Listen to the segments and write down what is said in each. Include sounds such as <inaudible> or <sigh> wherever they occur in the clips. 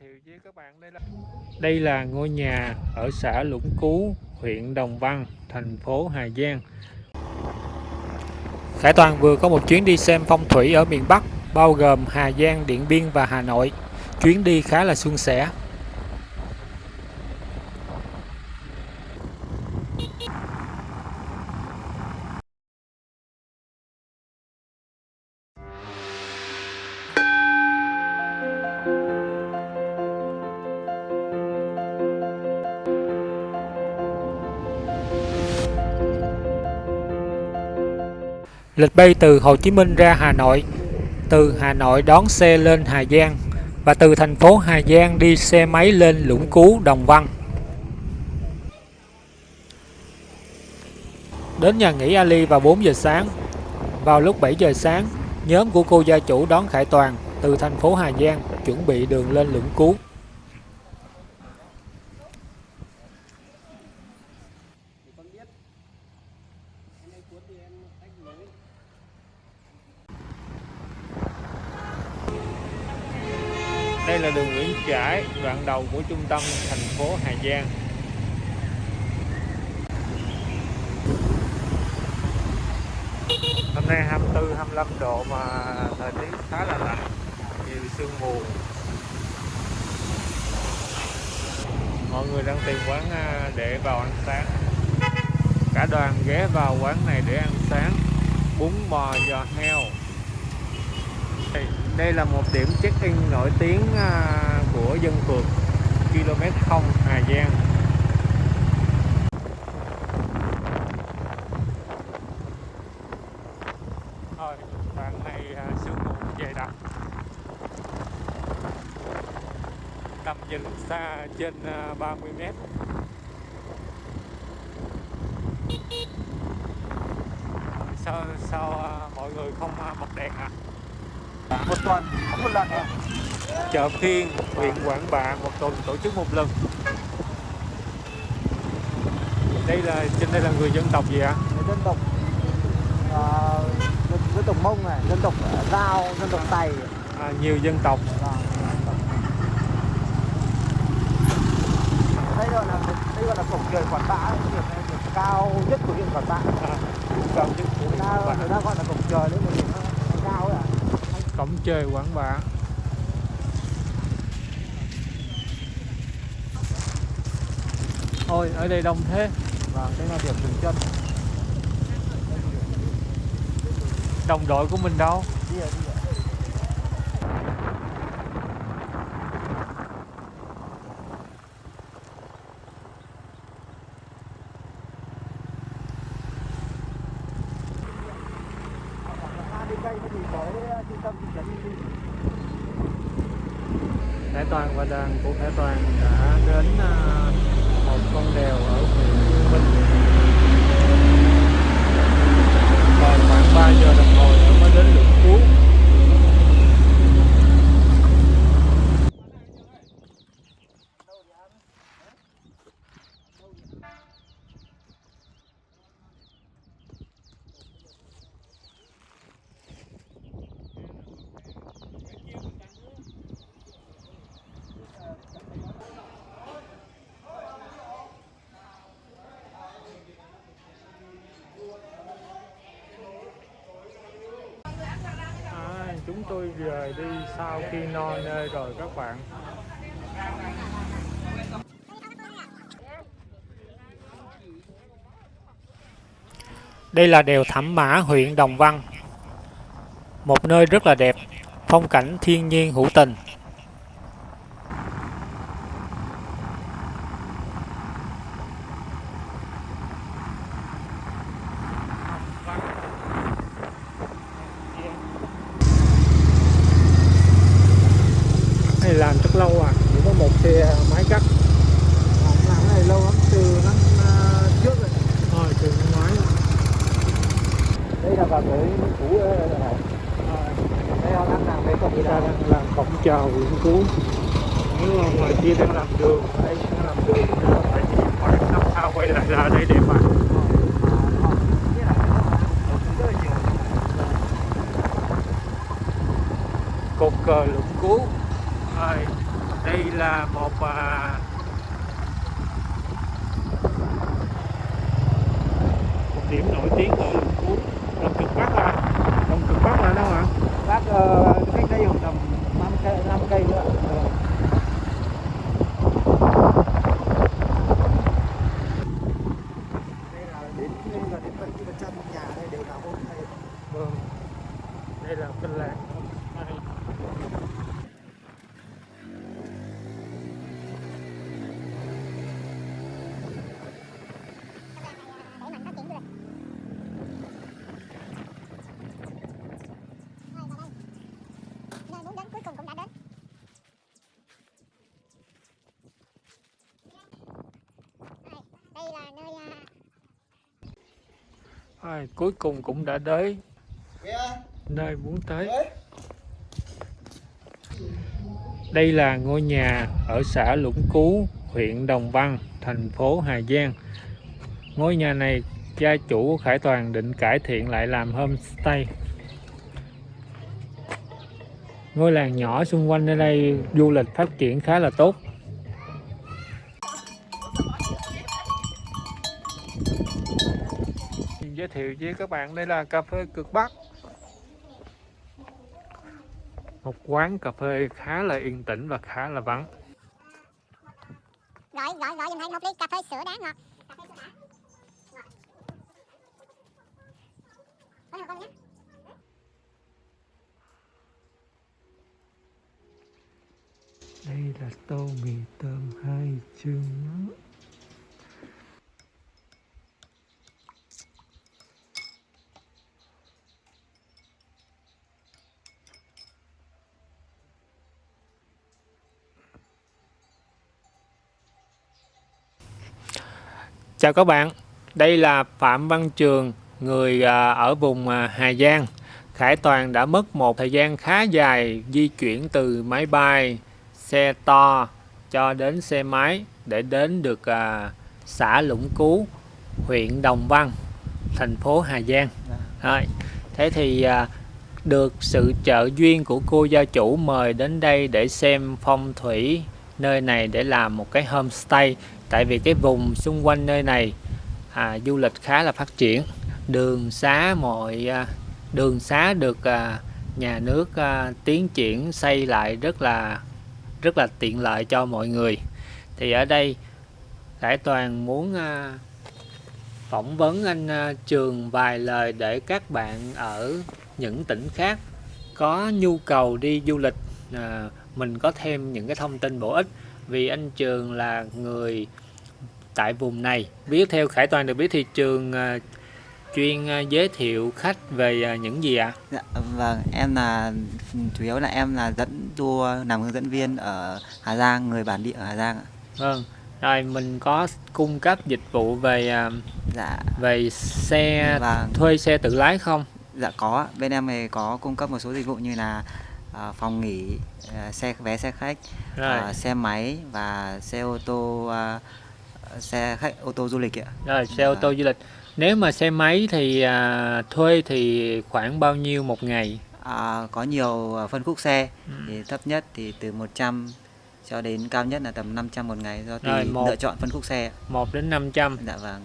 giới thiệu với các bạn đây là đây là ngôi nhà ở xã Lũng Cú, huyện Đồng Văn, thành phố Hà Giang. Khải Toàn vừa có một chuyến đi xem phong thủy ở miền Bắc, bao gồm Hà Giang, Điện Biên và Hà Nội. Chuyến đi khá là suôn sẻ. Lịch bay từ Hồ Chí Minh ra Hà Nội, từ Hà Nội đón xe lên Hà Giang và từ thành phố Hà Giang đi xe máy lên Lũng Cú, Đồng Văn. Đến nhà nghỉ Ali vào 4 giờ sáng. Vào lúc 7 giờ sáng, nhóm của cô gia chủ đón Khải Toàn từ thành phố Hà Giang chuẩn bị đường lên Lũng Cú. Đây là đường Nguyễn Trãi, đoạn đầu của trung tâm thành phố Hà Giang. Hôm nay 24 25 độ mà thời tiết khá là lạnh, nhiều sương mù. Mọi người đang tìm quán à, để vào ăn sáng. Cả đoàn ghé vào quán này để ăn sáng bún bò giò heo đây là một điểm check-in nổi tiếng à, của dân phượt km 0 Hà Giang. Thôi đoạn này à, sương mù dày đặc tầm nhìn xa trên 30 à, mét. Sao sao à, mọi người không bật đèn à? Một tuần một lần chợ phiên huyện Quảng Bạ một tuần tổ chức một lần. Đây là trên đây là người dân tộc gì ạ? Dân tộc uh, dân, dân tộc mông này dân tộc giao dân tộc tày. À, nhiều dân tộc. Vâng, đây gọi là đây gọi là cổng trời Quảng Bạ điểm, điểm cao nhất của huyện Quảng Bạ. À, cao nhất của huyện Quảng Bạ. người ta gọi là cổng trời đấy mà điểm cao ấy à cổng trời Quảng Bạ Ôi ở đây đông thế. Vâng đây là điểm dừng chân. Đồng đội của mình đâu? Đi rồi, đi rồi. Toàn và đoàn của Khải Toàn đã đến à, một con đèo ở huyện Dương Minh còn khoảng 3 giờ đồng hồ nữa mới đến lượng cuối chúng tôi rời đi sau khi no nê rồi các bạn. Đây là đèo Thẩm Mã, huyện Đồng Văn. Một nơi rất là đẹp, Phong cảnh thiên nhiên hữu tình này làm rất lâu à chỉ có một xe máy cắt làm cái này lâu lắm từ năm uh, trước rồi thôi từ năm ngoái đây là vào tới cũ đây này đây họ đang làm cái cổng người ta đang làm cổng chào huyện cú nếu mà ngoài kia đang làm đường. Đây đang làm đường. Phải đi khoảng năm sau quay lại ra đây để mà cột cờ lũng cú. Đây là một à, một điểm nổi tiếng ở Lũng Cú Đồng Cực Bắc à Đồng Cực Bắc là đâu ạ bác ờ, cách đây khoảng tầm 5 cây 5 cây nữa Ờ. đây là đến đây là đến 70 phần trăm nhà đây đều là hôm nay vâng đây là cái làng Đây. Nơi muốn đến cuối cùng cũng đã đến. Đây, đây là nơi à, Ai, cuối cùng cũng đã đến nơi muốn tới. Đây là ngôi nhà ở xã Lũng Cú huyện Đồng Văn thành phố Hà Giang. Ngôi nhà này gia chủ Khải Toàn định cải thiện lại làm homestay. Ngôi làng nhỏ xung quanh ở đây du lịch phát triển khá là tốt. Giới thiệu với các bạn đây là cà phê cực Bắc một quán cà phê khá là yên tĩnh và khá là vắng gọi gọi gọi giùm anh một ly cà phê sữa đá ngọt. Cà phê sữa đá. Ngọt. Có được không nhé? đây là tô mì tôm hai chương Chào các bạn, đây là Phạm Văn Trường, người à, ở vùng à, Hà Giang. Khải Toàn đã mất một thời gian khá dài di chuyển từ máy bay, xe to cho đến xe máy để đến được à, xã Lũng Cú, huyện Đồng Văn, thành phố Hà Giang. Rồi. Thế thì được sự trợ duyên của cô gia chủ mời đến đây để xem phong thủy nơi này để làm một cái homestay tại vì cái vùng xung quanh nơi này à, du lịch khá là phát triển. Đường xá mọi à, đường xá được à, nhà nước à, tiến triển xây lại rất là rất là tiện lợi cho mọi người. Thì ở đây Đại Toàn muốn à, phỏng vấn anh à, Trường vài lời để các bạn ở những tỉnh khác có nhu cầu đi du lịch à, mình có thêm những cái thông tin bổ ích. Vì anh Trường là người tại vùng này biết theo Khải Toàn được biết thì Trường à, chuyên à, giới thiệu khách về à, những gì ạ? Dạ, vâng, em là chủ yếu là em là dẫn tour làm hướng dẫn viên ở Hà Giang, người bản địa ở Hà Giang ạ. Vâng. Rồi mình có cung cấp dịch vụ về Dạ, về xe vâng, thuê xe tự lái không? dạ có. Bên em thì có cung cấp một số dịch vụ như là à, phòng nghỉ, à, xe vé xe khách, Rồi. à, xe máy và xe ô tô, à, xe khách ô tô du lịch ạ. Rồi xe ô tô du lịch. Nếu mà xe máy thì à, thuê thì khoảng bao nhiêu một ngày? À, có nhiều à, phân khúc xe, Ừ. thì thấp nhất thì từ 100 cho đến cao nhất là tầm 500 một ngày do tùy một- lựa chọn phân khúc xe. ạ. 1 đến 500. Dạ vâng.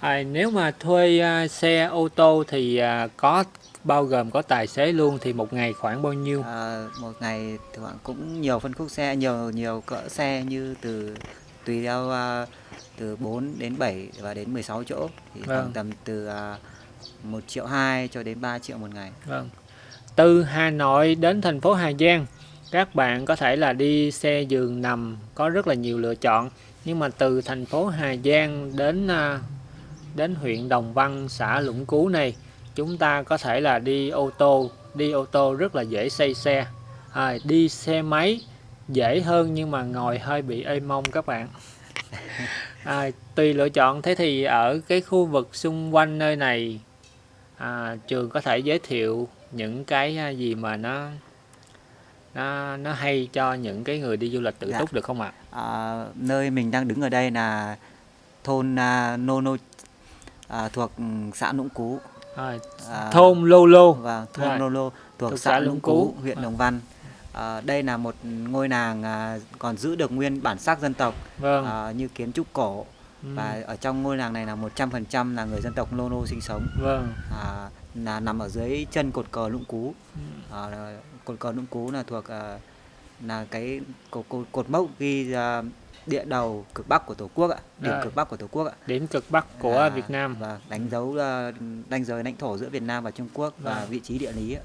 À, nếu mà thuê à, xe ô tô thì à, có bao gồm có tài xế luôn thì một ngày khoảng bao nhiêu? À, một ngày thì khoảng cũng nhiều phân khúc xe nhiều nhiều cỡ xe như từ tùy theo à, từ 4 đến 7 và đến 16 chỗ thì Vâng. khoảng tầm từ à, 1 triệu 2 cho đến 3 triệu một ngày. Vâng. Từ Hà Nội đến thành phố Hà Giang, các bạn có thể là đi xe giường nằm có rất là nhiều lựa chọn. Nhưng mà từ thành phố Hà Giang đến à, đến huyện Đồng Văn, xã Lũng Cú này, chúng ta có thể là đi ô tô, đi ô tô rất là dễ xây xe. À, đi xe máy dễ hơn nhưng mà ngồi hơi bị ê mông các bạn. <laughs> À, tùy lựa chọn thế thì ở cái khu vực xung quanh nơi này à, trường có thể giới thiệu những cái à, gì mà nó nó nó hay cho những cái người đi du lịch tự Dạ. túc được không ạ? À, nơi mình đang đứng ở đây là thôn à, Nô Nô à, thuộc xã Lũng Cú. À, À, thôn Lô Lô và Rồi. thôn Nô Lô thuộc Thuộc xã xã Lũng Cú, Cú. huyện À. Đồng Văn. À, đây là một ngôi làng à, còn giữ được nguyên bản sắc dân tộc vâng. à, như kiến trúc cổ. Ừ, và ở trong ngôi làng này là 100% là người dân tộc Lô Nô sinh sống. Vâng. À, là nằm ở dưới chân cột cờ Lũng Cú. Ừ, à, cột cờ Lũng Cú là thuộc à, là cái cột, cột, cột mốc ghi à, địa đầu cực bắc của tổ quốc ạ điểm Rồi. cực bắc của tổ quốc ạ. Điểm cực bắc của À, Việt Nam. và đánh dấu à, ranh giới lãnh thổ giữa Việt Nam và Trung Quốc và Vâng. vị trí địa lý ạ.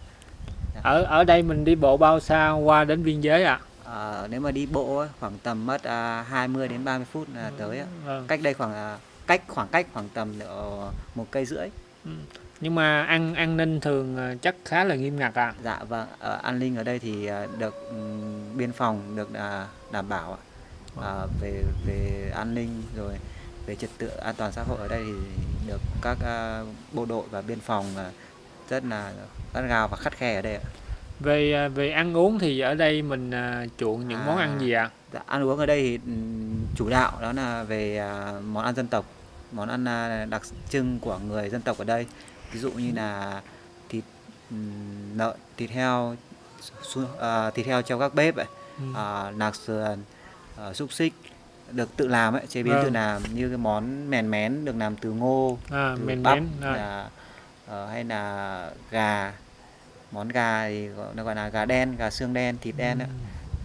Ở ở đây mình đi bộ bao xa qua đến biên giới ạ À, nếu mà đi bộ khoảng tầm mất à, 20 đến 30 phút là tới ạ. vâng. Cách đây khoảng à, cách khoảng cách khoảng tầm độ một cây rưỡi. nhưng mà an an ninh thường ờ, chắc khá là nghiêm ngặt à Dạ vâng, ở an ninh ở đây thì à, được ừm, biên phòng được à, đảm bảo ạ. À, về về an ninh rồi về trật tự an toàn xã hội ở đây thì được các à, bộ đội và biên phòng à, rất là gắt gao và khắt khe ở đây ạ. về ờ, về ăn uống thì ở đây mình ờ, chuộng những món ăn À. gì ạ Dạ, ăn uống ở đây thì ừm, chủ đạo đó là về à, món ăn dân tộc, món ăn à, đặc trưng của người dân tộc ở đây. Ví dụ như là thịt ừm, lợn, thịt heo, à, thịt heo treo các bếp ấy, Ừ. à, nạc sườn, à, xúc xích được tự làm ấy, chế biến tự Vâng. làm như cái món mèn mén được làm từ ngô, à, từ men bắp mén rồi. là, ờ, hay là gà, món gà thì nó gọi là gà đen, gà xương đen, thịt đen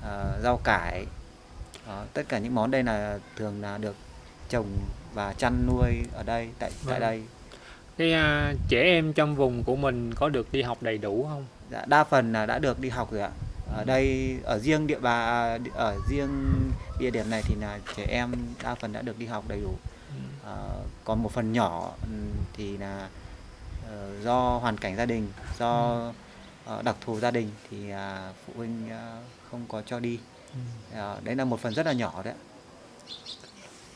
ờ, rau cải. Đó, tất cả những món đây là thường là được trồng và chăn nuôi ở đây tại tại Vâng. đây. Cái à, trẻ em trong vùng của mình có được đi học đầy đủ không? Dạ, đa phần là đã được đi học rồi ạ. Ở đây ở riêng địa bà ở riêng địa điểm này thì là trẻ em đa phần đã được đi học đầy đủ. Ờ, còn một phần nhỏ thì là do hoàn cảnh gia đình do ờ, đặc thù gia đình thì à, phụ huynh à, không có cho đi. Ờ, đấy là một phần rất là nhỏ đấy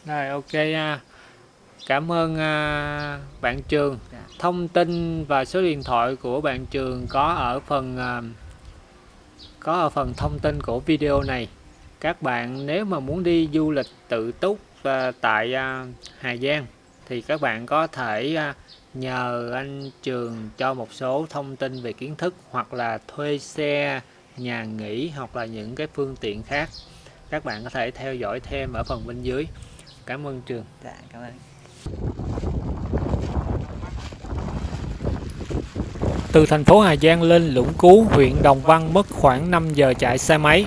rồi ok cảm ơn à, bạn trường. Dạ. thông tin và số điện thoại của bạn trường có ở phần à, có ở phần thông tin của video này. Các bạn nếu mà muốn đi du lịch tự túc tại Hà Giang thì các bạn có thể à, nhờ anh trường cho một số thông tin về kiến thức hoặc là thuê xe nhà nghỉ hoặc là những cái phương tiện khác các bạn có thể theo dõi thêm ở phần bên dưới cảm ơn trường Dạ, cảm ơn. Từ thành phố Hà Giang lên Lũng Cú, huyện Đồng Văn mất khoảng 5 giờ chạy xe máy.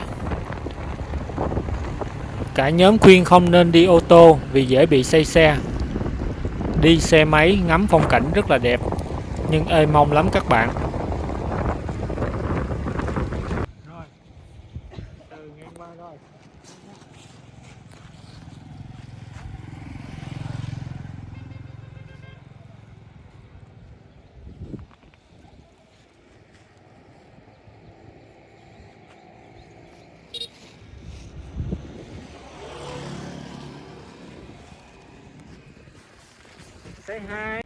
Cả nhóm khuyên không nên đi ô tô vì dễ bị say xe. Đi xe máy ngắm phong cảnh rất là đẹp, nhưng ê mong lắm các bạn. Say hi.